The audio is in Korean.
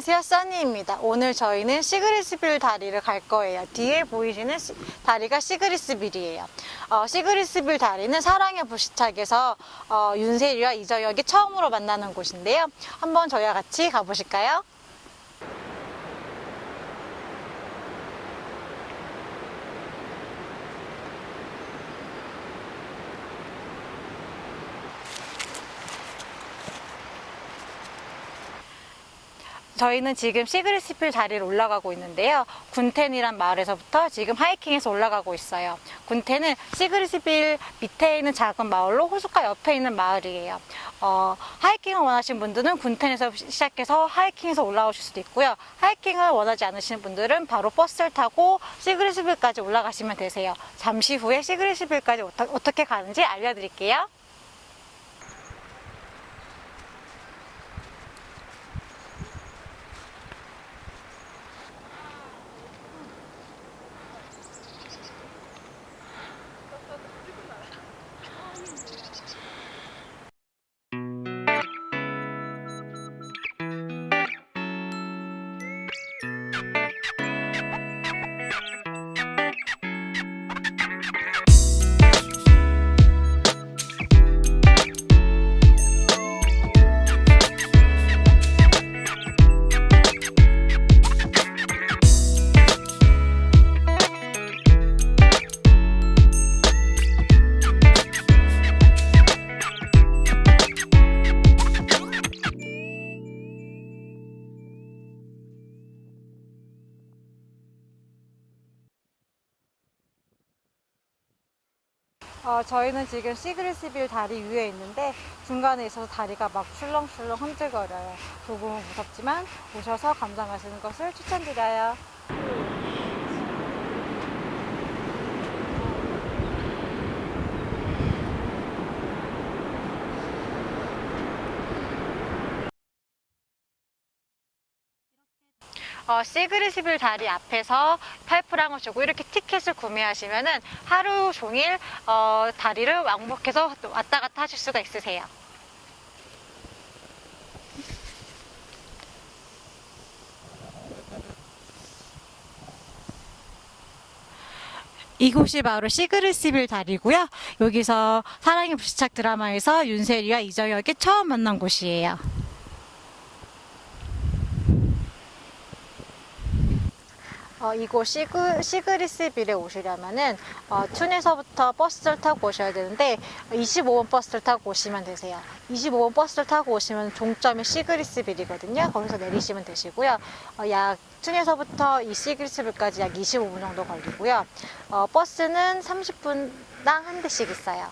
안녕하세요 써니입니다. 오늘 저희는 시그리스빌 다리를 갈 거예요. 뒤에 보이시는 시- 다리가 시그리스빌이에요. 어, 시그리스빌 다리는 사랑의 불시착에서 어, 윤세리와 이저혁이 처음으로 만나는 곳인데요. 한번 저희와 같이 가보실까요? 저희는 지금 시그리스필 다리를 올라가고 있는데요. 군텐이란 마을에서부터 지금 하이킹해서 올라가고 있어요. 군텐은 시그리스필 밑에 있는 작은 마을로 호숫가 옆에 있는 마을이에요. 어, 하이킹을 원하시는 분들은 군텐에서 시작해서 하이킹해서 올라오실 수도 있고요. 하이킹을 원하지 않으시는 분들은 바로 버스를 타고 시그리스필까지 올라가시면 되세요. 잠시 후에 시그리스필까지 어떻게 가는지 알려드릴게요. 어, 저희는 지금 시그리스빌 다리 위에 있는데 중간에 있어서 다리가 막 출렁출렁 흔들거려요. 조금은 무섭지만 오셔서 감상하시는 것을 추천드려요. 어, 시그리스빌 다리 앞에서 파이프랑을 주고 이렇게 티켓을 구매하시면 은 하루 종일 어, 다리를 왕복해서 왔다 갔다 하실 수가 있으세요. 이곳이 바로 시그리스빌 다리고요. 여기서 사랑의 불시착 드라마에서 윤세리와 이정혁이 처음 만난 곳이에요. 어, 이곳 시그, 시그리스빌에 오시려면은 어, 툰에서부터 버스를 타고 오셔야 되는데 25번 버스를 타고 오시면 되세요. 25번 버스를 타고 오시면 종점이 시그리스빌이거든요. 거기서 내리시면 되시고요. 어, 약 툰에서부터 이 시그리스빌까지 약 25분 정도 걸리고요. 어, 버스는 30분당 한 대씩 있어요.